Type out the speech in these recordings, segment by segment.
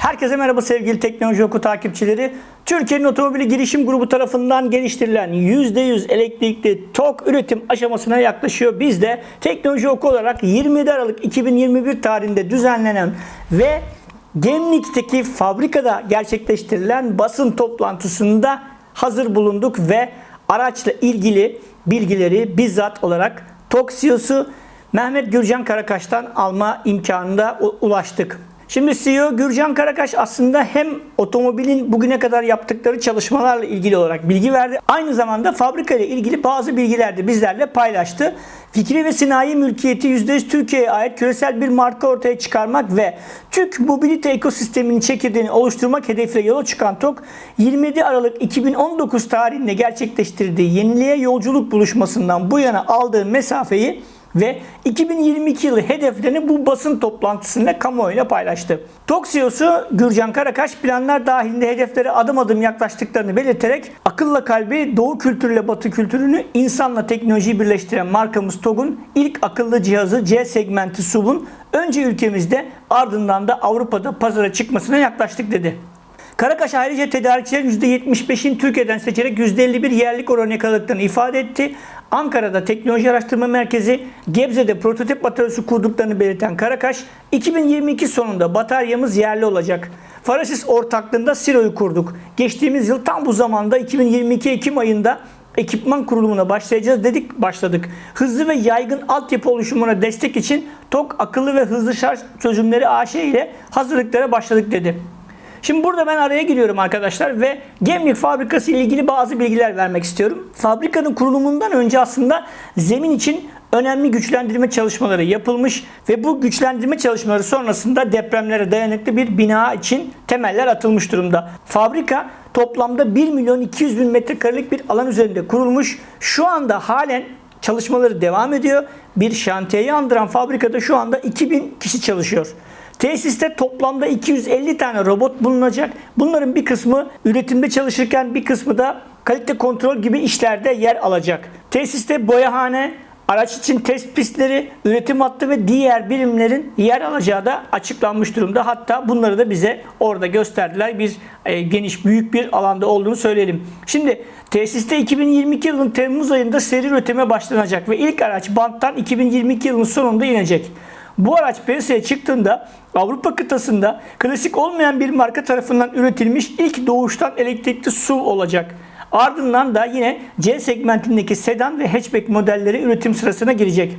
Herkese merhaba sevgili Teknoloji Oku takipçileri. Türkiye'nin Otomobili Girişim Grubu tarafından geliştirilen %100 elektrikli TOK üretim aşamasına yaklaşıyor. Biz de Teknoloji Oku olarak 27 Aralık 2021 tarihinde düzenlenen ve Gemlik'teki fabrikada gerçekleştirilen basın toplantısında hazır bulunduk ve araçla ilgili bilgileri bizzat olarak TOK CEO'su Mehmet Gürcan Karakaş'tan alma imkanına ulaştık. Şimdi CEO Gürcan Karakaş aslında hem otomobilin bugüne kadar yaptıkları çalışmalarla ilgili olarak bilgi verdi. Aynı zamanda fabrika ile ilgili bazı bilgiler de bizlerle paylaştı. Fikri ve sinayi mülkiyeti %100 Türkiye'ye ait küresel bir marka ortaya çıkarmak ve Türk mobilite ekosisteminin çekirdeğini oluşturmak hedefiyle yola çıkan TOK 27 Aralık 2019 tarihinde gerçekleştirdiği yeniliğe yolculuk buluşmasından bu yana aldığı mesafeyi ve 2022 yılı hedeflerini bu basın toplantısında kamuoyuyla paylaştı. TOK CEO'su Gürcan Karakaş planlar dahilinde hedeflere adım adım yaklaştıklarını belirterek akılla kalbi doğu kültürüyle batı kültürünü insanla teknolojiyi birleştiren markamız TOG'un ilk akıllı cihazı C segmenti SUV'un önce ülkemizde ardından da Avrupa'da pazara çıkmasına yaklaştık dedi. Karakaş ayrıca tedarikçilerin %75'in Türkiye'den seçerek %51 yerlik oranı yakaladıklarını ifade etti. Ankara'da Teknoloji Araştırma Merkezi, Gebze'de prototip bataryası kurduklarını belirten Karakaş, 2022 sonunda bataryamız yerli olacak. Farasis ortaklığında Siro'yu kurduk. Geçtiğimiz yıl tam bu zamanda 2022 Ekim ayında ekipman kurulumuna başlayacağız dedik başladık. Hızlı ve yaygın altyapı oluşumuna destek için TOK akıllı ve hızlı şarj çözümleri AŞ ile hazırlıklara başladık dedi. Şimdi burada ben araya giriyorum arkadaşlar ve Gemlik fabrikası ile ilgili bazı bilgiler vermek istiyorum. Fabrikanın kurulumundan önce aslında zemin için önemli güçlendirme çalışmaları yapılmış ve bu güçlendirme çalışmaları sonrasında depremlere dayanıklı bir bina için temeller atılmış durumda. Fabrika toplamda 1 milyon 200 bin metrekarelik bir alan üzerinde kurulmuş. Şu anda halen çalışmaları devam ediyor. Bir şantiyeyi andıran fabrikada şu anda 2000 kişi çalışıyor. Tesiste toplamda 250 tane robot bulunacak. Bunların bir kısmı üretimde çalışırken bir kısmı da kalite kontrol gibi işlerde yer alacak. Tesiste boyahane, araç için test pistleri, üretim hattı ve diğer birimlerin yer alacağı da açıklanmış durumda. Hatta bunları da bize orada gösterdiler. Bir e, geniş, büyük bir alanda olduğunu söyleyelim. Şimdi tesiste 2022 yılının Temmuz ayında seri üretime başlanacak ve ilk araç banttan 2022 yılının sonunda inecek. Bu araç piyasaya çıktığında Avrupa kıtasında klasik olmayan bir marka tarafından üretilmiş ilk doğuştan elektrikli SUV olacak. Ardından da yine C segmentindeki sedan ve hatchback modelleri üretim sırasına girecek.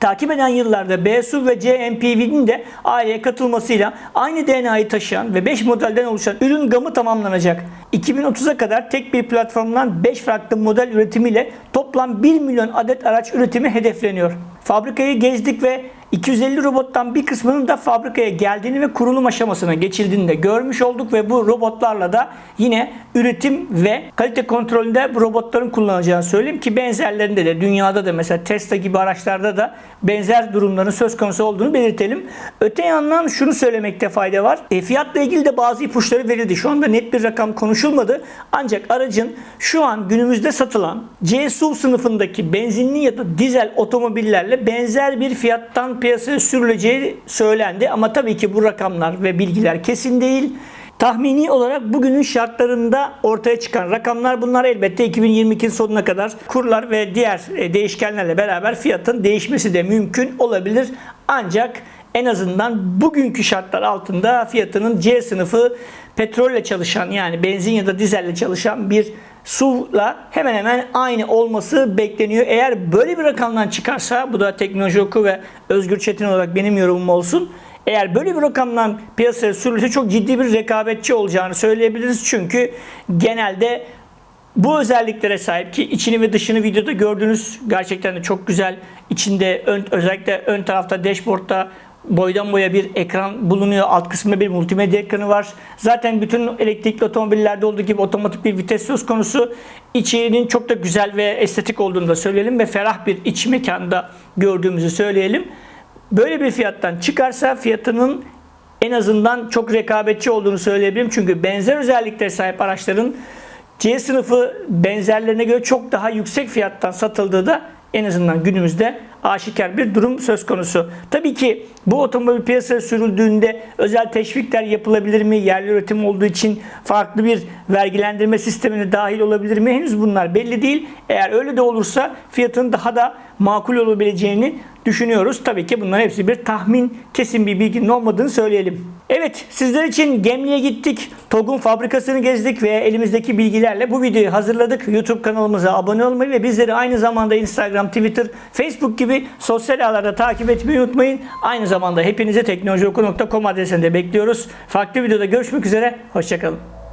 Takip eden yıllarda BSUV ve CMPV'nin de aileye katılmasıyla aynı DNA'yı taşıyan ve 5 modelden oluşan ürün gamı tamamlanacak. 2030'a kadar tek bir platformdan 5 farklı model üretimiyle toplam 1 milyon adet araç üretimi hedefleniyor. Fabrikayı gezdik ve 250 robottan bir kısmının da fabrikaya geldiğini ve kurulum aşamasına geçildiğini de görmüş olduk ve bu robotlarla da yine üretim ve kalite kontrolünde bu robotların kullanılacağını söyleyeyim ki benzerlerinde de dünyada da mesela Tesla gibi araçlarda da benzer durumların söz konusu olduğunu belirtelim. Öte yandan şunu söylemekte fayda var. E, fiyatla ilgili de bazı ipuçları verildi. Şu anda net bir rakam konuşulmadı. Ancak aracın şu an günümüzde satılan C SUV sınıfındaki benzinli ya da dizel otomobillerle benzer bir fiyattan piyasaya sürüleceği söylendi. Ama tabii ki bu rakamlar ve bilgiler kesin değil. Tahmini olarak bugünün şartlarında ortaya çıkan rakamlar bunlar elbette 2022 sonuna kadar kurlar ve diğer e, değişkenlerle beraber fiyatın değişmesi de mümkün olabilir. Ancak en azından bugünkü şartlar altında fiyatının C sınıfı petrolle çalışan yani benzin ya da dizelle çalışan bir SUV'la hemen hemen aynı olması bekleniyor. Eğer böyle bir rakamdan çıkarsa bu da teknoloji oku ve Özgür Çetin olarak benim yorumum olsun. Eğer böyle bir rakamdan piyasaya sürülse çok ciddi bir rekabetçi olacağını söyleyebiliriz. Çünkü genelde bu özelliklere sahip ki içini ve dışını videoda gördüğünüz gerçekten de çok güzel. İçinde ön, özellikle ön tarafta dashboardta boydan boya bir ekran bulunuyor. Alt kısmında bir multimedya ekranı var. Zaten bütün elektrikli otomobillerde olduğu gibi otomatik bir vites söz konusu. İçinin çok da güzel ve estetik olduğunu da söyleyelim ve ferah bir iç mekanda gördüğümüzü söyleyelim. Böyle bir fiyattan çıkarsa fiyatının en azından çok rekabetçi olduğunu söyleyebilirim. Çünkü benzer özelliklere sahip araçların C sınıfı benzerlerine göre çok daha yüksek fiyattan satıldığı da en azından günümüzde aşikar bir durum söz konusu. Tabii ki bu otomobil piyasaya sürüldüğünde özel teşvikler yapılabilir mi? Yerli üretim olduğu için farklı bir vergilendirme sistemine dahil olabilir mi? Henüz bunlar belli değil. Eğer öyle de olursa fiyatın daha da makul olabileceğini düşünüyoruz. Tabii ki bunların hepsi bir tahmin, kesin bir bilginin olmadığını söyleyelim. Evet, sizler için Gemli'ye gittik. TOG'un fabrikasını gezdik ve elimizdeki bilgilerle bu videoyu hazırladık. YouTube kanalımıza abone olmayı ve bizleri aynı zamanda Instagram, Twitter, Facebook gibi sosyal ağlarda takip etmeyi unutmayın. Aynı zamanda hepinize teknolojioku.com adresinde bekliyoruz. Farklı videoda görüşmek üzere, hoşçakalın.